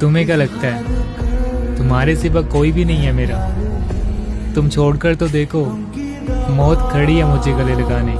तुम्हें क्या लगता है? तुम्हारे सिवा कोई भी नहीं है मेरा। तुम छोड़कर तो देखो, मौत खड़ी है मुझे गले लगाने।